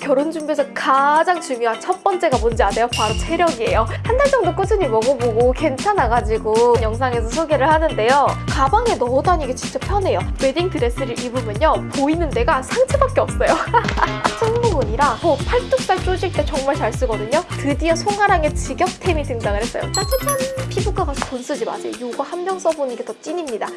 결혼 준비에서 가장 중요한 첫 번째가 뭔지 아세요? 바로 체력이에요. 한 달 정도 꾸준히 먹어보고 괜찮아가지고 영상에서 소개를 하는데요. 가방에 넣어 다니기 진짜 편해요. 웨딩 드레스를 입으면요. 보이는 데가 상체밖에 없어요. 승모근이랑 뭐 팔뚝살 쪼실 때 정말 잘 쓰거든요. 드디어 송아랑의 직역템이 등장을 했어요. 짜자잔! 피부과 가서 돈 쓰지 마세요. 이거 한 병 써보는 게 더 찐입니다.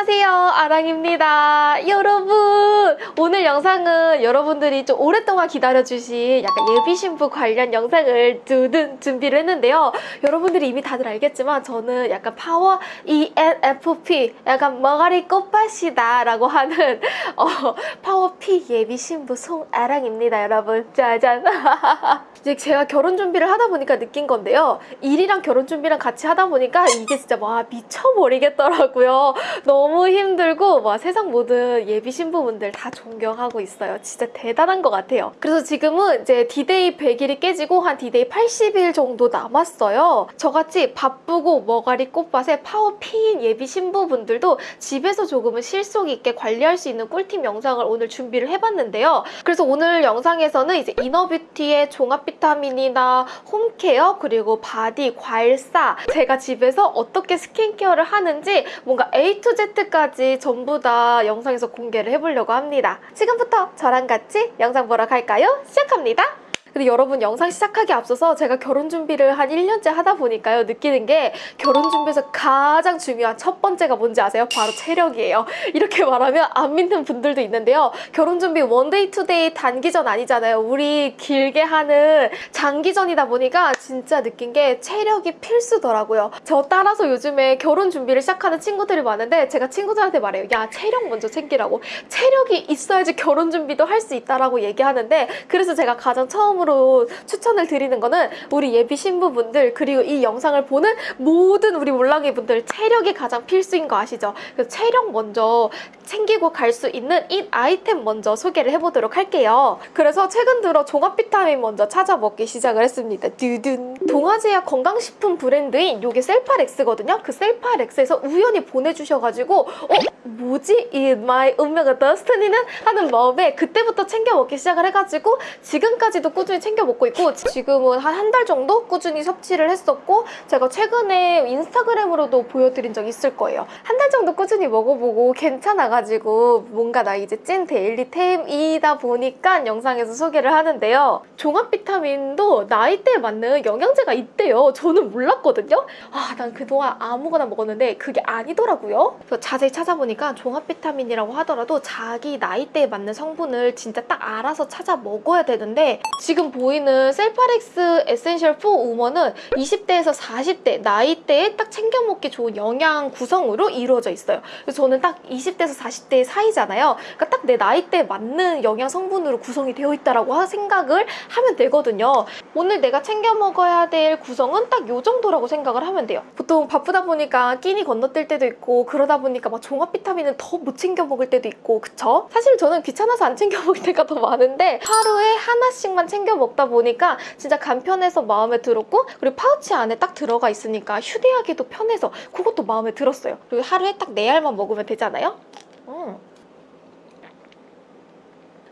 안녕하세요. 아랑입니다. 여러분 오늘 영상은 여러분들이 좀 오랫동안 기다려주신 약간 예비 신부 관련 영상을 두둔 준비를 했는데요. 여러분들이 이미 다들 알겠지만 저는 약간 파워 ENFP 약간 머가리 꽃밭이다 라고 하는 어, 파워 P 예비 신부 송아랑입니다 여러분. 짜잔. 이제 제가 결혼 준비를 하다 보니까 느낀 건데요. 일이랑 결혼 준비랑 같이 하다 보니까 이게 진짜 와 미쳐버리겠더라고요. 너무 힘들고 와 세상 모든 예비 신부분들 다 존경하고 있어요. 진짜 대단한 것 같아요. 그래서 지금은 이제 디데이 100일이 깨지고 한 디데이 80일 정도 남았어요. 저같이 바쁘고 머가리 꽃밭에 파워 P인 예비 신부분들도 집에서 조금은 실속 있게 관리할 수 있는 꿀팁 영상을 오늘 준비를 해봤는데요. 그래서 오늘 영상에서는 이제 inner beauty의 종합 비타민이나 home care 그리고 body, 과일사 제가 집에서 어떻게 skincare를 하는지 뭔가 A to Z 까지 전부 다 영상에서 공개를 해보려고 합니다. 지금부터 저랑 같이 영상 보러 갈까요? 시작합니다. 근데 여러분 영상 시작하기 앞서서 제가 결혼 준비를 한 1년째 하다 보니까요 느끼는 게 결혼 준비에서 가장 중요한 첫 번째가 뭔지 아세요? 바로 체력이에요. 이렇게 말하면 안 믿는 분들도 있는데요. 결혼 준비 one day two day 단기전 아니잖아요. 우리 길게 하는 장기전이다 보니까 진짜 느낀 게 체력이 필수더라고요. 저 따라서 요즘에 결혼 준비를 시작하는 친구들이 많은데 제가 친구들한테 말해요 야 체력 먼저 챙기라고. 체력이 있어야지 결혼 준비도 할 수 있다라고 얘기하는데 그래서 제가 가장 처음 처음으로 추천을 드리는 거는 우리 예비 신부분들 그리고 이 영상을 보는 모든 우리 몰랑이 분들 체력이 가장 필수인 거 아시죠? 그래서 체력 먼저 챙기고 갈 수 있는 이 아이템 먼저 소개를 해보도록 할게요. 그래서 최근 들어 종합 비타민 먼저 찾아 먹기 시작을 했습니다. 두둔. 동아제약 건강식품 브랜드인 요게 셀파렉스거든요. 그 셀파렉스에서 우연히 보내주셔가지고 어? 뭐지? 이 my 운명의 destiny는 하는 마음에 그때부터 챙겨 먹기 시작을 해가지고 지금까지도 꾸준히 챙겨 먹고 있고 지금은 한 한 달 정도 꾸준히 섭취를 했었고 제가 최근에 인스타그램으로도 보여드린 적 있을 거예요. 한 달 정도 꾸준히 먹어보고 괜찮아가지고 뭔가 나 이제 찐 daily 템이다 보니까 영상에서 소개를 하는데요. 종합 비타민도 나이대에 맞는 영양제가 있대요. 저는 몰랐거든요. 아, 난 그동안 아무거나 먹었는데 그게 아니더라고요. 그래서 자세히 찾아보니까 종합 비타민이라고 하더라도 자기 나이대에 맞는 성분을 진짜 딱 알아서 찾아 먹어야 되는데 지금 보이는 셀파렉스 에센셜 4 우먼은 20대에서 40대 나이대에 딱 챙겨 먹기 좋은 영양 구성으로 이루어져 있어요. 그래서 저는 딱 20대에서 40대 사이잖아요. 그러니까 딱 내 나이대에 맞는 영양 성분으로 구성이 되어 있다라고 생각을 하면 되거든요. 오늘 내가 챙겨 먹어야 될 구성은 딱이 정도라고 생각을 하면 돼요. 보통 바쁘다 보니까 끼니 건너뛸 때도 있고 그러다 보니까 막 종합 비타민은 더 못 챙겨 먹을 때도 있고 그쵸? 사실 저는 귀찮아서 안 챙겨 먹을 때가 더 많은데 하루에 하나씩만 챙겨 먹다 보니까 진짜 간편해서 마음에 들었고 그리고 파우치 안에 딱 들어가 있으니까 휴대하기도 편해서 그것도 마음에 들었어요. 그리고 하루에 딱네 알만 먹으면 되잖아요. 음.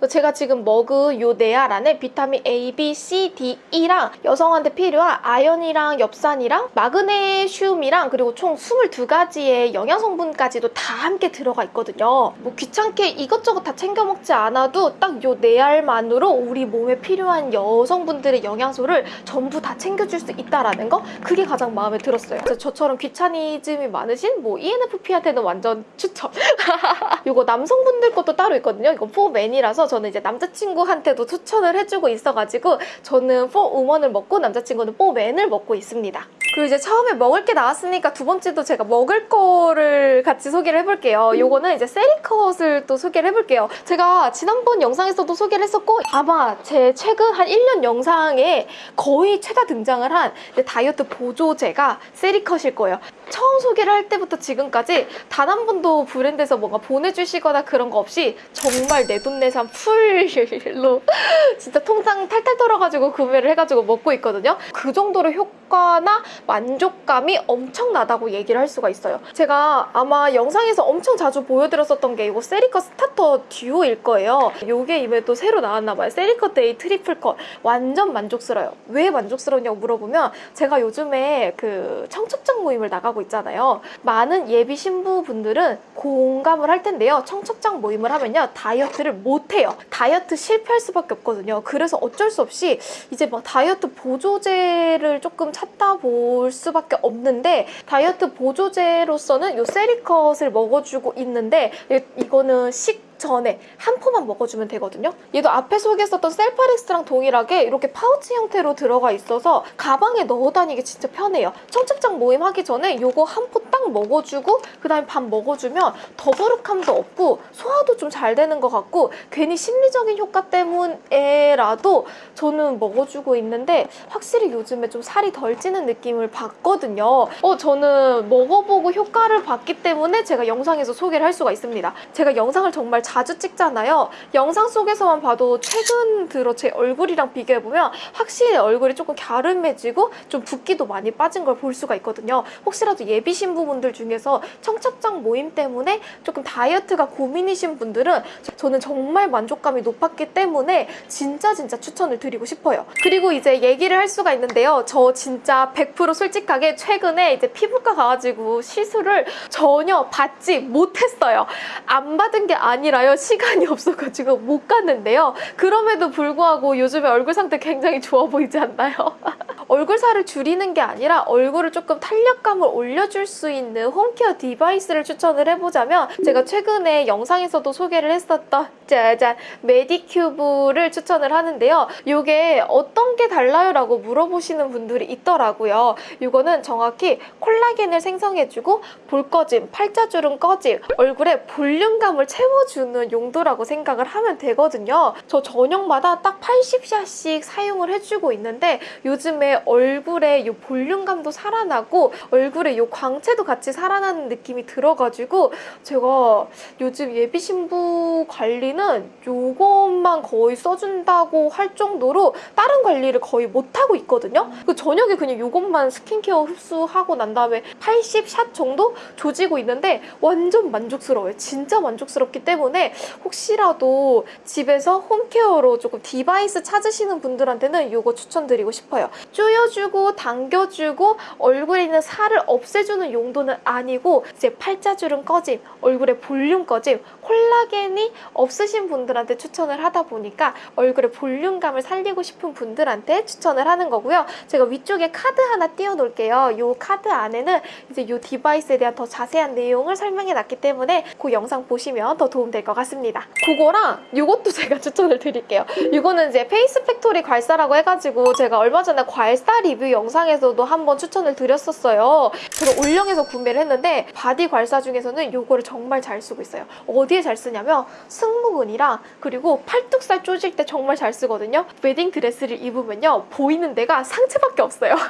제가 지금 먹은 요 네알 안에 비타민 A, B, C, D, E랑 여성한테 필요한 아연이랑 엽산이랑 마그네슘이랑 그리고 총 22가지의 영양성분까지도 다 함께 들어가 있거든요. 뭐 귀찮게 이것저것 다 챙겨 먹지 않아도 딱 요 네알만으로 우리 몸에 필요한 여성분들의 영양소를 전부 다 챙겨줄 수 있다라는 거 그게 가장 마음에 들었어요. 저처럼 귀차니즘이 많으신 뭐 ENFP한테는 완전 추천. 요거 남성분들 것도 따로 있거든요. 이거 포맨이라서 저는 이제 남자친구한테도 추천을 해주고 있어가지고 저는 포 우먼을 먹고 남자친구는 포맨을 먹고 있습니다. 그리고 이제 처음에 먹을 게 나왔으니까 두 번째도 제가 먹을 거를 같이 소개를 해볼게요. 요거는 이제 세리컷을 또 소개를 해볼게요. 제가 지난번 영상에서도 소개를 했었고 아마 제 최근 한 1년 영상에 거의 최다 등장을 한 다이어트 보조제가 세리컷일 거예요. 처음 소개를 할 때부터 지금까지 단 한 번도 브랜드에서 뭔가 보내주시거나 그런 거 없이 정말 내돈내산 full로 진짜 통장 탈탈 털어가지고 구매를 해가지고 먹고 있거든요. 그 정도로 효과나 만족감이 엄청나다고 얘기를 할 수가 있어요. 제가 아마 영상에서 엄청 자주 보여드렸었던 게 이거 세리컷 스타터 듀오일 거예요. 요게 이번에 또 새로 나왔나 봐요. 세리컷 데이 트리플 컷. 완전 만족스러워요. 왜 만족스러우냐고 물어보면 제가 요즘에 그 청첩장 모임을 나가고 있잖아요. 많은 예비 신부분들은 공감을 할 텐데요. 청첩장 모임을 하면요. 다이어트를 못해요. 다이어트 실패할 수밖에 없거든요. 그래서 어쩔 수 없이 이제 막 다이어트 보조제를 조금 찾다 볼 수밖에 없는데 다이어트 보조제로서는 요 세리컷을 먹어주고 있는데 이- 이거는 식 전에 한 포만 먹어주면 되거든요. 얘도 앞에 소개했었던 셀파렉스랑 동일하게 이렇게 파우치 형태로 들어가 있어서 가방에 넣어 다니기 진짜 편해요. 청첩장 모임 하기 전에 요거 한 포 딱 먹어주고 그 다음에 밥 먹어주면 더부룩함도 없고 소화도 좀 잘 되는 것 같고 괜히 심리적인 효과 때문에라도 저는 먹어주고 있는데 확실히 요즘에 좀 살이 덜 찌는 느낌을 받거든요. 어, 저는 먹어보고 효과를 봤기 때문에 제가 영상에서 소개를 할 수가 있습니다. 제가 영상을 정말 자주 찍잖아요. 영상 속에서만 봐도 최근 들어 제 얼굴이랑 비교해보면 확실히 얼굴이 조금 갸름해지고 좀 붓기도 많이 빠진 걸 볼 수가 있거든요. 혹시라도 예비 신부분들 중에서 청첩장 모임 때문에 조금 다이어트가 고민이신 분들은 저는 정말 만족감이 높았기 때문에 진짜 진짜 추천을 드리고 싶어요. 그리고 이제 얘기를 할 수가 있는데요. 저 진짜 100% 솔직하게 최근에 이제 피부과 가가지고 시술을 전혀 받지 못했어요. 안 받은 게 아니라 요. 시간이 없어가지고 못 갔는데요. 그럼에도 불구하고 요즘에 얼굴 상태 굉장히 좋아 보이지 않나요? 얼굴 살을 줄이는 게 아니라 얼굴을 조금 탄력감을 올려줄 수 있는 home care device를 추천을 해보자면 제가 최근에 영상에서도 소개를 했었던 짜잔 메디큐브를 추천을 하는데요. 이게 어떤 게 달라요? 라고 물어보시는 분들이 있더라고요. 이거는 정확히 콜라겐을 생성해주고 볼 꺼짐, 팔자주름 꺼짐, 얼굴에 볼륨감을 채워주는 용도라고 생각을 하면 되거든요. 저 저녁마다 딱 80샷씩 사용을 해주고 있는데 요즘에 얼굴에 이 볼륨감도 살아나고 얼굴에 이 광채도 같이 살아나는 느낌이 들어가지고 제가 요즘 예비 신부 관리는 요것만 거의 써준다고 할 정도로 다른 관리를 거의 못하고 있거든요. 그 저녁에 그냥 요것만 스킨케어 흡수하고 난 다음에 80샷 정도 조지고 있는데 완전 만족스러워요. 진짜 만족스럽기 때문에 혹시라도 집에서 home care로 조금 device 찾으시는 분들한테는 이거 추천드리고 싶어요. 조여주고 당겨주고 얼굴에 있는 살을 없애주는 용도는 아니고 이제 팔자주름 꺼짐, 얼굴에 볼륨 꺼짐, 콜라겐이 없으신 분들한테 추천을 하다 보니까 얼굴에 볼륨감을 살리고 싶은 분들한테 추천을 하는 거고요. 제가 위쪽에 카드 하나 띄워놓을게요. 이 카드 안에는 이제 이 device에 대한 더 자세한 내용을 설명해 놨기 때문에 그 영상 보시면 더 도움 될 것 같습니다. 그거랑 이것도 제가 추천을 드릴게요. 이거는 이제 페이스 팩토리 괄사라고 해가지고 제가 얼마 전에 괄사 리뷰 영상에서도 한번 추천을 드렸었어요. 제가 올영에서 구매를 했는데 바디 괄사 중에서는 이거를 정말 잘 쓰고 있어요. 어디에 잘 쓰냐면 승모근이랑 그리고 팔뚝살 쪼질 때 정말 잘 쓰거든요. 웨딩 드레스를 입으면요 보이는 데가 상체밖에 없어요.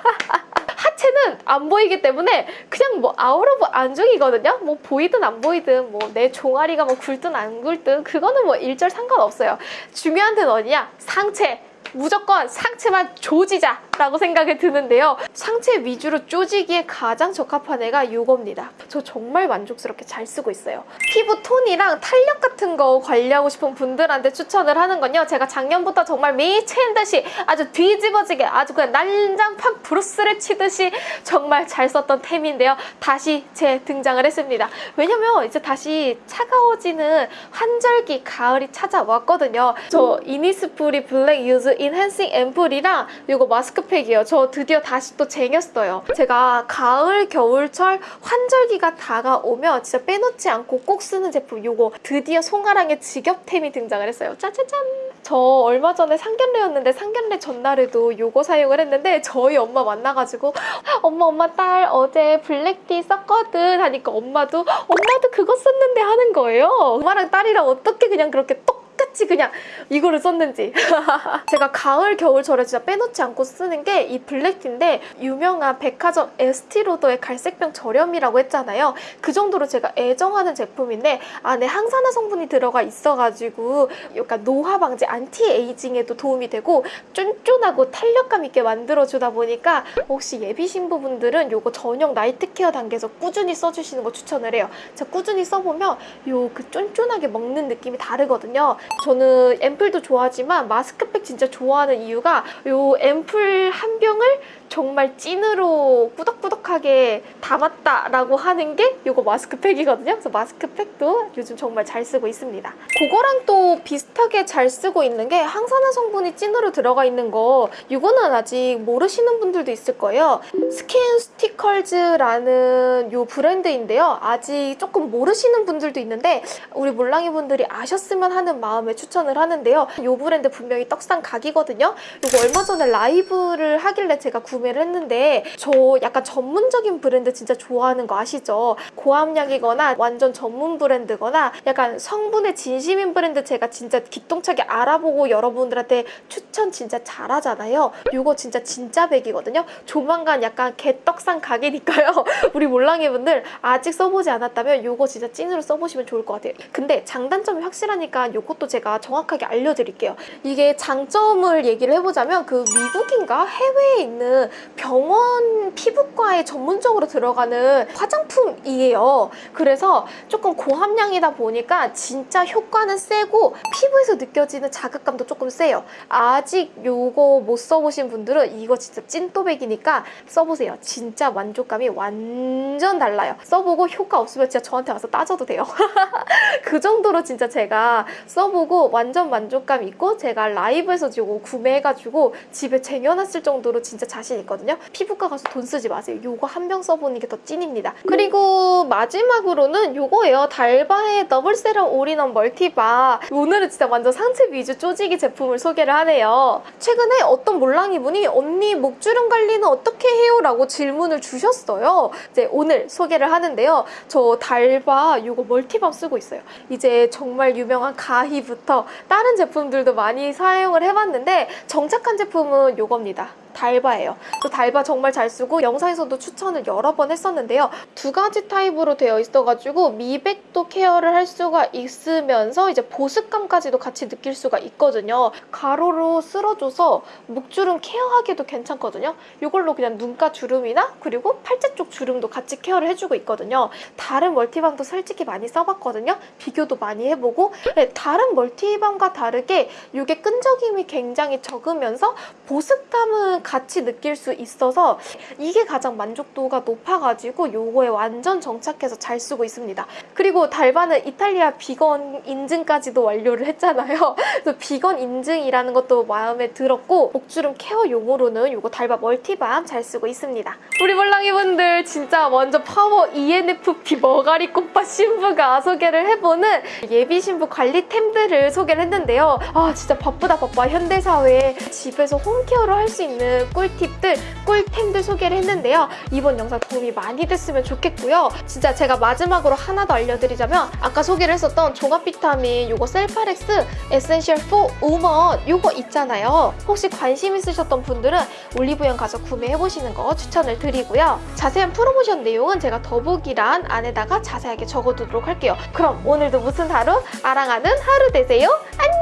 하체는 안 보이기 때문에 그냥 뭐 out of 안중이거든요. 뭐 보이든 안 보이든 뭐 내 종아리가 뭐 굵든 안 굵든 그거는 뭐 일절 상관없어요. 중요한 데는 어디냐? 상체. 무조건 상체만 조지자 라고 생각이 드는데요. 상체 위주로 조지기에 가장 적합한 애가 이겁니다. 저 정말 만족스럽게 잘 쓰고 있어요. 피부 톤이랑 탄력 같은 거 관리하고 싶은 분들한테 추천을 하는 건요. 제가 작년부터 정말 미친 듯이 아주 뒤집어지게 아주 그냥 난장판 브루스를 치듯이 정말 잘 썼던 템인데요. 다시 재등장을 했습니다. 왜냐면 이제 다시 차가워지는 환절기 가을이 찾아왔거든요. 저 이니스프리 블랙티 유스 인핸싱 앰플이랑 이거 마스크 팩이에요. 저 드디어 다시 또 쟁였어요. 제가 가을, 겨울철 환절기가 다가오면 진짜 빼놓지 않고 꼭 쓰는 제품 이거 드디어 송아랑의 직업템이 등장을 했어요. 짜자잔! 저 얼마 전에 상견례였는데 상견례 전날에도 이거 사용을 했는데 저희 엄마 만나가지고 엄마 엄마 딸 어제 블랙티 썼거든 하니까 엄마도 엄마도 그거 썼는데 하는 거예요. 엄마랑 딸이랑 어떻게 그냥 그렇게 똑같이 똑같이 그냥 이거를 썼는지. 제가 가을 겨울철에 진짜 빼놓지 않고 쓰는 게 이 블랙티인데 유명한 백화점 에스티로더의 갈색병 저렴이라고 했잖아요. 그 정도로 제가 애정하는 제품인데 안에 항산화 성분이 들어가 있어가지고 약간 노화 방지 anti-aging에도 도움이 되고 쫀쫀하고 탄력감 있게 만들어주다 보니까 혹시 예비 신부분들은 요거 전용 나이트 케어 단계에서 꾸준히 써주시는 거 추천을 해요. 제가 꾸준히 써보면 요 그 쫀쫀하게 먹는 느낌이 다르거든요 저는 앰플도 좋아하지만 마스크팩 진짜 좋아하는 이유가 요 앰플 한 병을 정말 찐으로 꾸덕꾸덕하게 담았다라고 하는 게 이거 마스크팩이거든요. 그래서 마스크팩도 요즘 정말 잘 쓰고 있습니다. 그거랑 또 비슷하게 잘 쓰고 있는 게 항산화 성분이 찐으로 들어가 있는 거 이거는 아직 모르시는 분들도 있을 거예요. 스킨수티컬즈라는 요 브랜드인데요. 아직 조금 모르시는 분들도 있는데 우리 몰랑이 분들이 아셨으면 하는 마음에 추천을 하는데요. 요 브랜드 분명히 떡상 각이거든요. 이거 얼마 전에 라이브를 하길래 제가 구매를 했는데 저 약간 전문적인 브랜드 진짜 좋아하는 거 아시죠? 고함량이거나 완전 전문 브랜드거나 약간 성분에 진심인 브랜드 제가 진짜 기똥차게 알아보고 여러분들한테 추천 진짜 잘하잖아요. 이거 진짜 진짜 백이거든요. 조만간 약간 개떡상 각이니까요. 우리 몰랑이 분들 아직 써보지 않았다면 이거 진짜 찐으로 써보시면 좋을 것 같아요. 근데 장단점이 확실하니까 이것도 제가 정확하게 알려드릴게요. 이게 장점을 얘기를 해보자면 그 미국인가 해외에 있는 병원 피부과에 전문적으로 들어가는 화장품이에요. 그래서 조금 고함량이다 보니까 진짜 효과는 세고 피부에서 느껴지는 자극감도 조금 세요. 아직 요거 못 써보신 분들은 이거 진짜 찐또백이니까 써보세요. 진짜 만족감이 완전 달라요. 써보고 효과 없으면 진짜 저한테 와서 따져도 돼요. 그 정도로 진짜 제가 써보고 완전 만족감 있고 제가 라이브에서 이거 구매해가지고 집에 쟁여놨을 정도로 진짜 자신 있거든요. 피부과 가서 돈 쓰지 마세요. 요거 한 병 써보는 게 더 찐입니다. 그리고 마지막으로는 요거예요. 달바의 double serum all-in-one multi balm. 오늘은 진짜 완전 상체 위주 쪼지기 제품을 소개를 하네요. 최근에 어떤 몰랑이 분이 언니 목주름 관리는 어떻게 해요? 라고 질문을 주셨어요. 이제 오늘 소개를 하는데요. 저 달바 요거 multi balm 쓰고 있어요. 이제 정말 유명한 가히부터 다른 제품들도 많이 사용을 해봤는데 정착한 제품은 요겁니다. 달바예요. 저 달바 정말 잘 쓰고 영상에서도 추천을 여러 번 했었는데요. 두 가지 타입으로 되어 있어가지고 미백도 care를 할 수가 있으면서 이제 보습감까지도 같이 느낄 수가 있거든요. 가로로 쓸어줘서 목주름 care하기도 괜찮거든요. 이걸로 그냥 눈가 주름이나 그리고 팔자 쪽 주름도 같이 care를 해주고 있거든요. 다른 multi balm도 솔직히 많이 써봤거든요. 비교도 많이 해보고 네, 다른 multi balm과 다르게 이게 끈적임이 굉장히 적으면서 보습감은 같이 느낄 수 있어서 이게 가장 만족도가 높아가지고 요거에 완전 정착해서 잘 쓰고 있습니다. 그리고 달바는 이탈리아 비건 인증까지도 완료를 했잖아요. 그래서 비건 인증이라는 것도 마음에 들었고 목주름 care 용으로는 요거 달바 multi balm 잘 쓰고 있습니다. 우리 몰랑이 분들 진짜 먼저 파워 ENFP 머가리 꽃밭 신부가 소개를 해보는 예비 신부 관리템들을 소개를 했는데요. 아 진짜 바쁘다 바빠 현대사회에 집에서 home care를 할 수 있는 꿀팁들, 꿀템들 소개를 했는데요. 이번 영상 도움이 많이 됐으면 좋겠고요. 진짜 제가 마지막으로 하나 더 알려드리자면 아까 소개를 했었던 종합 비타민 요거 셀파렉스 에센셜 4 우먼 요거 있잖아요. 혹시 관심 있으셨던 분들은 올리브영 가서 구매해보시는 거 추천을 드리고요. 자세한 프로 프로모션 내용은 제가 더보기란 안에다가 자세하게 적어두도록 할게요. 그럼 오늘도 무슨 하루? 아랑하는 하루 되세요. 안녕!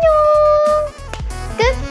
끝!